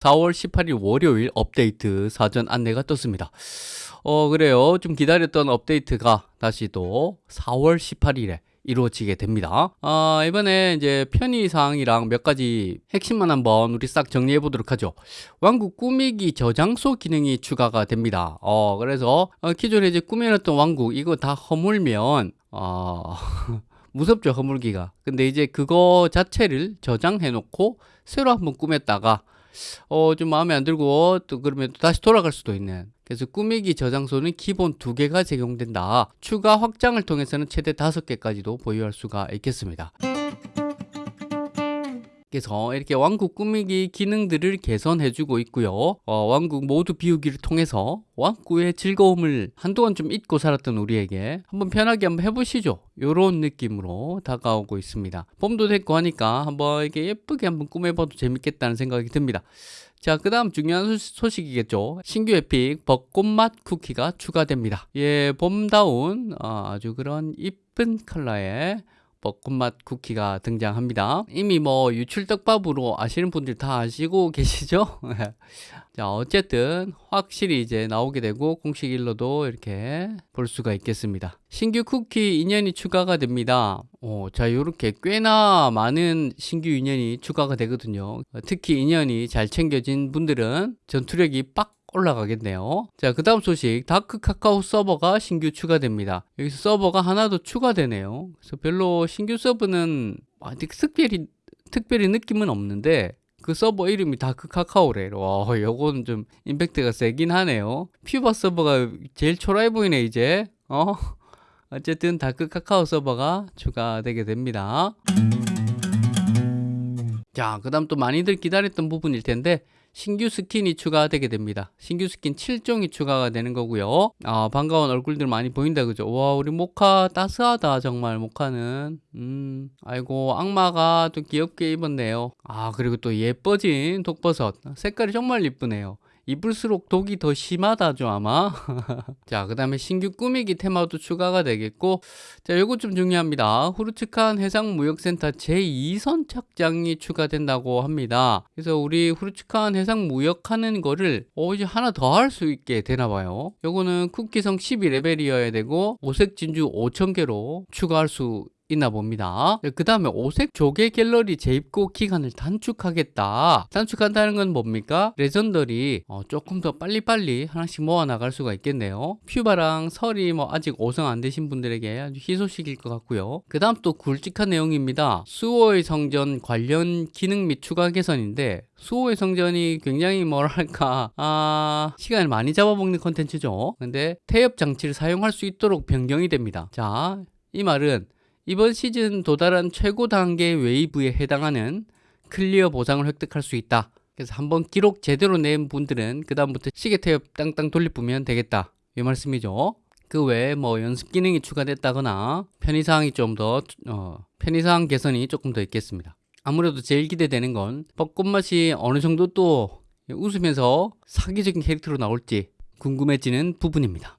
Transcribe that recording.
4월 18일 월요일 업데이트 사전 안내가 떴습니다. 어, 그래요. 좀 기다렸던 업데이트가 다시 또 4월 18일에 이루어지게 됩니다. 아, 이번에 이제 편의사항이랑 몇 가지 핵심만 한번 우리 싹 정리해 보도록 하죠. 왕국 꾸미기 저장소 기능이 추가가 됩니다. 어, 그래서 어, 기존에 이제 꾸며놨던 왕국 이거 다 허물면 어, 무섭죠, 허물기가. 근데 이제 그거 자체를 저장해 놓고 새로 한번 꾸몄다가 어, 좀 마음에 안 들고 또 그러면 또 다시 돌아갈 수도 있는. 그래서 꾸미기 저장소는 기본 두 개가 제공된다. 추가 확장을 통해서는 최대 다섯 개까지도 보유할 수가 있겠습니다. 그래서 이렇게 왕국 꾸미기 기능들을 개선해주고 있고요. 어, 왕국 모두 비우기를 통해서 왕국의 즐거움을 한동안 좀 잊고 살았던 우리에게 한번 편하게 한번 해보시죠. 이런 느낌으로 다가오고 있습니다. 봄도 됐고 하니까 한번 이렇게 예쁘게 한번 꾸며봐도 재밌겠다는 생각이 듭니다. 자, 그 다음 중요한 소식이겠죠. 신규 epic 벚꽃맛 쿠키가 추가됩니다. 예, 봄다운 어, 아주 그런 이쁜 컬러의 벚꽃맛 쿠키가 등장합니다. 이미 뭐 유출떡밥으로 아시는 분들 다 아시고 계시죠? 자, 어쨌든 확실히 이제 나오게 되고 공식 일로도 이렇게 볼 수가 있겠습니다. 신규 쿠키 인연이 추가가 됩니다. 오, 자, 이렇게 꽤나 많은 신규 인연이 추가가 되거든요. 특히 인연이 잘 챙겨진 분들은 전투력이 빡 올라가겠네요. 자, 그 다음 소식. 다크 카카오 서버가 신규 추가됩니다. 여기서 서버가 하나 더 추가되네요. 그래서 별로 신규 서버는 아직 특별히, 특별히 느낌은 없는데, 그 서버 이름이 다크 카카오래. 와, 요거는 좀 임팩트가 세긴 하네요. 퓨바 서버가 제일 초라해 보이네, 이제. 어? 어쨌든 다크 카카오 서버가 추가되게 됩니다. 자, 그 다음 또 많이들 기다렸던 부분일 텐데, 신규 스킨이 추가되게 됩니다. 신규 스킨 7종이 추가가 되는 거고요. 아, 반가운 얼굴들 많이 보인다 그죠? 와, 우리 모카 따스하다 정말 모카는. 음, 아이고 악마가 또 귀엽게 입었네요. 아, 그리고 또 예뻐진 독버섯. 색깔이 정말 이쁘네요. 이쁠수록 독이 더 심하다죠 아마. 자 그 다음에 신규 꾸미기 테마도 추가가 되겠고 자 요거 좀 중요합니다. 후르츠칸 해상무역센터 제2선착장이 추가된다고 합니다. 그래서 우리 후르츠칸 해상무역하는 거를 어 이제 하나 더 할 수 있게 되나봐요. 요거는 쿠키성 12레벨이어야 되고 오색 진주 5000개로 추가할 수 있나 봅니다. 그 다음에 오색 조개 갤러리 재입고 기간을 단축하겠다. 단축한다는 건 뭡니까? legendary 어, 조금 더 빨리빨리 하나씩 모아 나갈 수가 있겠네요. 퓨바랑 서리 뭐 아직 5성 안 되신 분들에게 아주 희소식일 것 같고요. 그 다음 또 굵직한 내용입니다. 수호의 성전 관련 기능 및 추가 개선인데 수호의 성전이 굉장히 뭐랄까 아 시간을 많이 잡아먹는 컨텐츠죠. 근데 태엽 장치를 사용할 수 있도록 변경이 됩니다. 자, 이 말은 이번 시즌 도달한 최고 단계 웨이브에 해당하는 clear 보상을 획득할 수 있다. 그래서 한번 기록 제대로 낸 분들은 그 다음부터 시계 태엽 땅땅 돌리면 되겠다. 이 말씀이죠. 그 외에 뭐 연습 기능이 추가됐다거나 편의사항이 좀더 어, 편의사항 개선이 조금 더 있겠습니다. 아무래도 제일 기대되는 건 벚꽃맛이 어느 정도 또 웃으면서 사기적인 캐릭터로 나올지 궁금해지는 부분입니다.